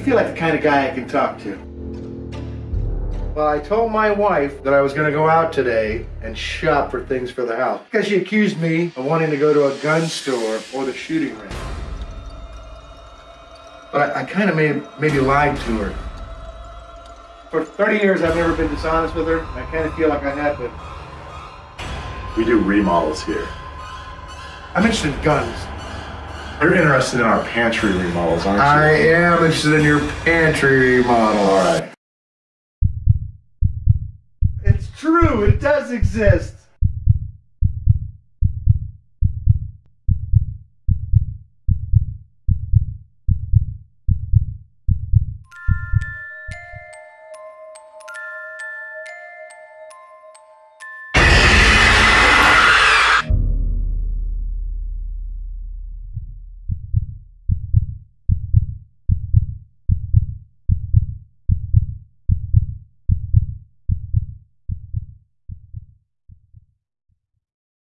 feel like the kind of guy I can talk to. Well, I told my wife that I was going to go out today and shop for things for the house because she accused me of wanting to go to a gun store or the shooting range. But I, I kind of maybe, maybe lied to her. For 30 years, I've never been dishonest with her. I kind of feel like I had to. We do remodels here. I'm interested in guns. You're interested in our pantry remodels, aren't you? I am interested in your pantry remodel. All right. It's true, it does exist.